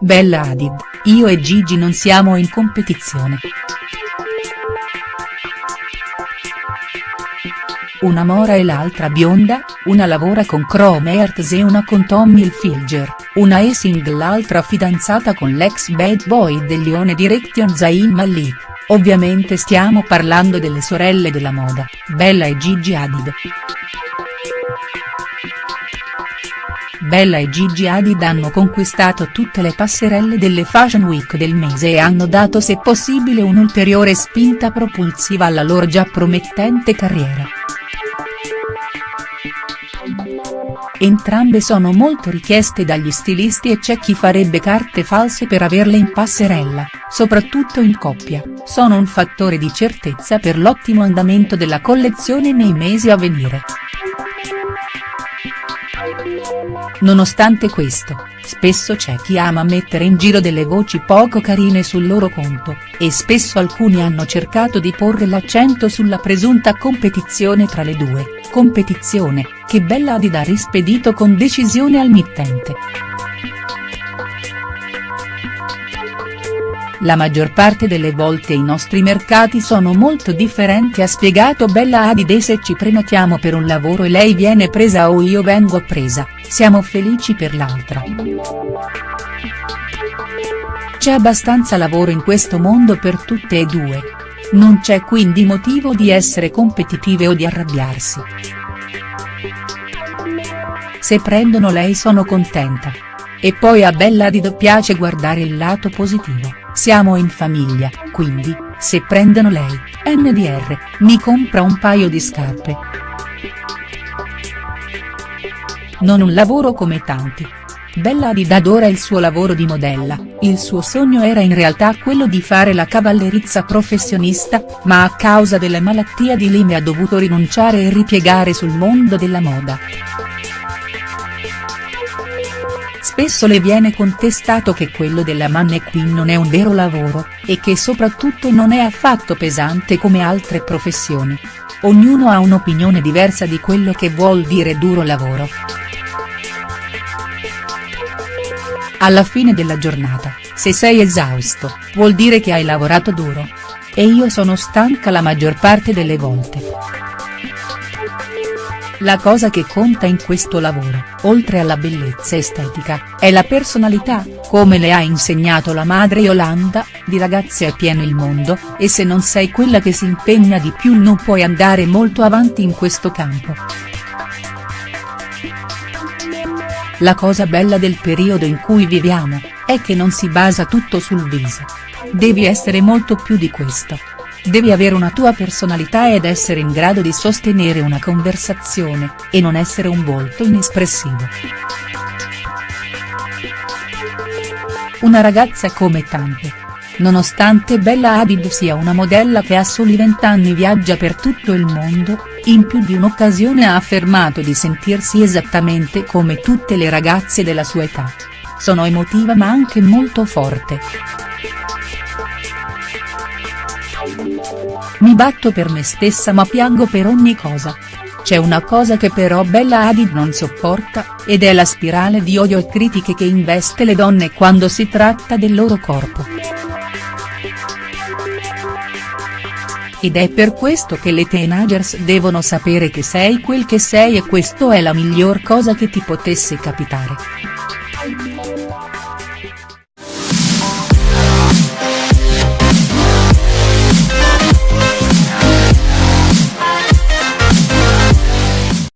Bella Hadid, io e Gigi non siamo in competizione. Una mora e l'altra bionda, una lavora con Chrome Hearts e una con Tommy Hilfiger, una è single l'altra fidanzata con l'ex bad boy del Lione Direction Zayn Malik, ovviamente stiamo parlando delle sorelle della moda, Bella e Gigi Hadid. Bella e Gigi Hadid hanno conquistato tutte le passerelle delle Fashion Week del mese e hanno dato se possibile un'ulteriore spinta propulsiva alla loro già promettente carriera. Entrambe sono molto richieste dagli stilisti e c'è chi farebbe carte false per averle in passerella, soprattutto in coppia, sono un fattore di certezza per l'ottimo andamento della collezione nei mesi a venire. Nonostante questo, spesso c'è chi ama mettere in giro delle voci poco carine sul loro conto, e spesso alcuni hanno cercato di porre l'accento sulla presunta competizione tra le due, competizione, che Bella Hadid ha rispedito con decisione al mittente. La maggior parte delle volte i nostri mercati sono molto differenti ha spiegato Bella Hadid e se ci prenotiamo per un lavoro e lei viene presa o io vengo presa, siamo felici per l'altra. C'è abbastanza lavoro in questo mondo per tutte e due. Non c'è quindi motivo di essere competitive o di arrabbiarsi. Se prendono lei sono contenta. E poi a Bella Hadid piace guardare il lato positivo, siamo in famiglia, quindi, se prendono lei, NDR, mi compra un paio di scarpe. Non un lavoro come tanti. Bella Hadid adora il suo lavoro di modella, il suo sogno era in realtà quello di fare la cavallerizza professionista, ma a causa della malattia di Lyme ha dovuto rinunciare e ripiegare sul mondo della moda. Spesso le viene contestato che quello della mannequin non è un vero lavoro, e che soprattutto non è affatto pesante come altre professioni. Ognuno ha un'opinione diversa di quello che vuol dire duro lavoro. Alla fine della giornata, se sei esausto, vuol dire che hai lavorato duro. E io sono stanca la maggior parte delle volte. La cosa che conta in questo lavoro, oltre alla bellezza estetica, è la personalità, come le ha insegnato la madre Yolanda, di ragazze è pieno il mondo, e se non sei quella che si impegna di più non puoi andare molto avanti in questo campo. La cosa bella del periodo in cui viviamo, è che non si basa tutto sul viso. Devi essere molto più di questo. Devi avere una tua personalità ed essere in grado di sostenere una conversazione, e non essere un volto inespressivo. Una ragazza come tante. Nonostante Bella Hadid sia una modella che a soli vent'anni viaggia per tutto il mondo, in più di un'occasione ha affermato di sentirsi esattamente come tutte le ragazze della sua età. Sono emotiva ma anche molto forte. Mi batto per me stessa ma piango per ogni cosa. C'è una cosa che però Bella Hadid non sopporta, ed è la spirale di odio e critiche che investe le donne quando si tratta del loro corpo. Ed è per questo che le teenagers devono sapere che sei quel che sei e questo è la miglior cosa che ti potesse capitare.